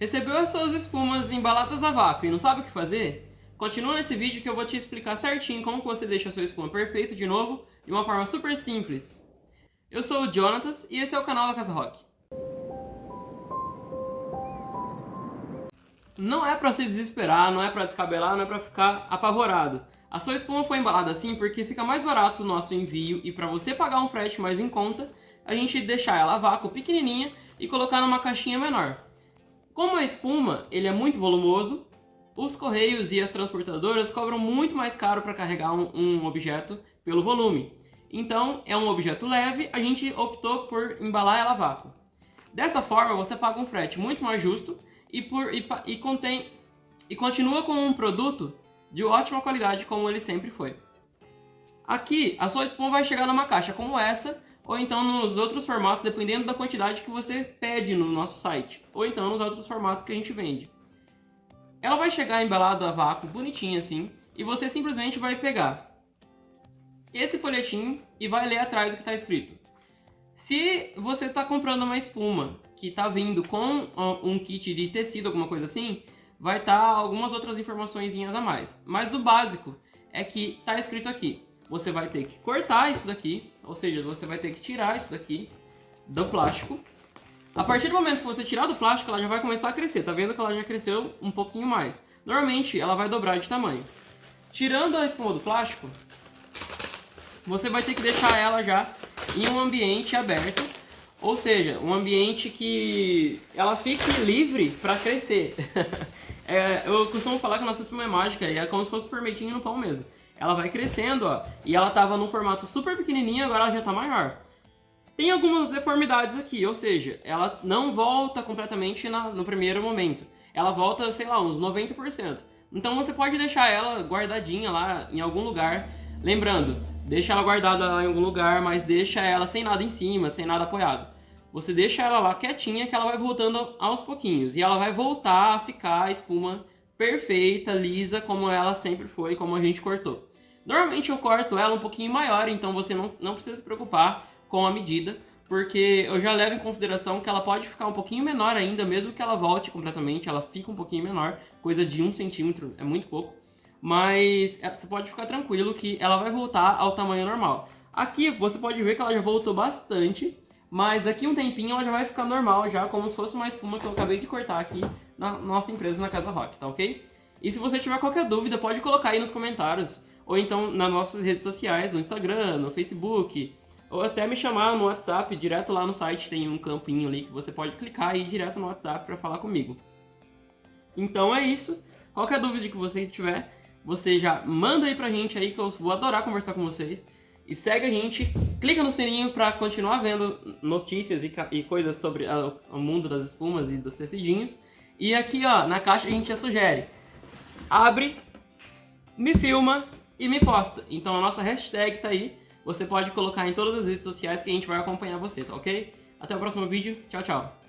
Recebeu as suas espumas embaladas a vácuo e não sabe o que fazer? Continua nesse vídeo que eu vou te explicar certinho como você deixa a sua espuma perfeita de novo, de uma forma super simples. Eu sou o Jonatas e esse é o canal da Casa Rock. Não é pra se desesperar, não é pra descabelar, não é pra ficar apavorado. A sua espuma foi embalada assim porque fica mais barato o nosso envio e para você pagar um frete mais em conta, a gente deixar ela a vácuo pequenininha e colocar numa caixinha menor. Como a espuma ele é muito volumoso, os correios e as transportadoras cobram muito mais caro para carregar um, um, objeto pelo volume. Então, é um objeto leve, a gente optou por embalar ela a vácuo. Dessa forma, você paga um frete muito mais justo e, por, e, e, contém, e continua com um produto de ótima qualidade como ele sempre foi. Aqui, a sua espuma vai chegar numa caixa como essa, ou então nos outros formatos, dependendo da quantidade que você pede no nosso site, ou então nos outros formatos que a gente vende. Ela vai chegar embalada a vácuo, bonitinha assim, e você simplesmente vai pegar esse folhetinho e vai ler atrás o que está escrito. Se você está comprando uma espuma que está vindo com um kit de tecido, alguma coisa assim, vai estar tá algumas outras informações a mais. Mas o básico é que está escrito aqui. Você vai ter que cortar isso daqui, ou seja, você vai ter que tirar isso daqui do plástico a partir do momento que você tirar do plástico, ela já vai começar a crescer. Tá vendo que ela já cresceu um pouquinho mais. Normalmente, ela vai dobrar de tamanho. Tirando a espuma do plástico, você vai ter que deixar ela já em um ambiente aberto. Ou seja, um ambiente que ela fique livre para crescer. é, eu costumo falar que a nossa espuma é mágica e é como se fosse fermentinho no pão mesmo. Ela vai crescendo, ó. E ela tava num formato super pequenininho, agora ela já tá maior. Tem algumas deformidades aqui, ou seja, ela não volta completamente na, no primeiro momento. Ela volta, sei lá, uns 90%. Então você pode deixar ela guardadinha lá em algum lugar. Lembrando, deixa ela guardada lá em algum lugar, mas deixa ela sem nada em cima, sem nada apoiado. Você deixa ela lá quietinha que ela vai voltando aos pouquinhos. E ela vai voltar a ficar a espuma perfeita, lisa, como ela sempre foi, como a gente cortou. Normalmente eu corto ela um pouquinho maior, então você não, não precisa se preocupar com a medida, porque eu já levo em consideração que ela pode ficar um pouquinho menor ainda, mesmo que ela volte completamente, ela fica um pouquinho menor, coisa de um centímetro, é muito pouco. Mas é, você pode ficar tranquilo que ela vai voltar ao tamanho normal. Aqui você pode ver que ela já voltou bastante, mas daqui um tempinho ela já vai ficar normal, já como se fosse uma espuma que eu acabei de cortar aqui na nossa empresa, na Casa Rock, tá ok? E se você tiver qualquer dúvida, pode colocar aí nos comentários, ou então nas nossas redes sociais, no Instagram, no Facebook, ou até me chamar no WhatsApp, direto lá no site tem um campinho ali que você pode clicar e ir direto no WhatsApp para falar comigo. Então é isso. Qualquer dúvida que você tiver, você já manda aí pra gente aí que eu vou adorar conversar com vocês. E segue a gente, clica no sininho para continuar vendo notícias e, e coisas sobre a, o mundo das espumas e dos tecidinhos. E aqui ó, na caixa a gente já sugere, abre, me filma e me posta. Então a nossa hashtag tá aí, você pode colocar em todas as redes sociais que a gente vai acompanhar você, tá ok? Até o próximo vídeo, tchau, tchau!